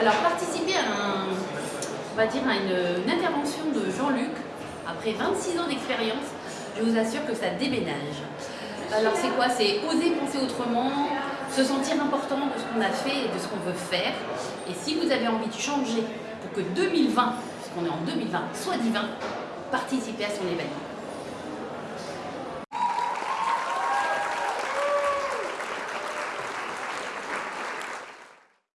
Alors, participer à, on va dire à une, intervention de Jean-Luc, après 26 ans d'expérience, je vous assure que ça déménage. Alors c'est quoi? C'est oser penser autrement, se sentir important de ce qu'on a fait et de ce qu'on veut faire. Et si vous avez envie de changer pour que 2020, puisqu'on est en 2020, soit divin, participez à son événement.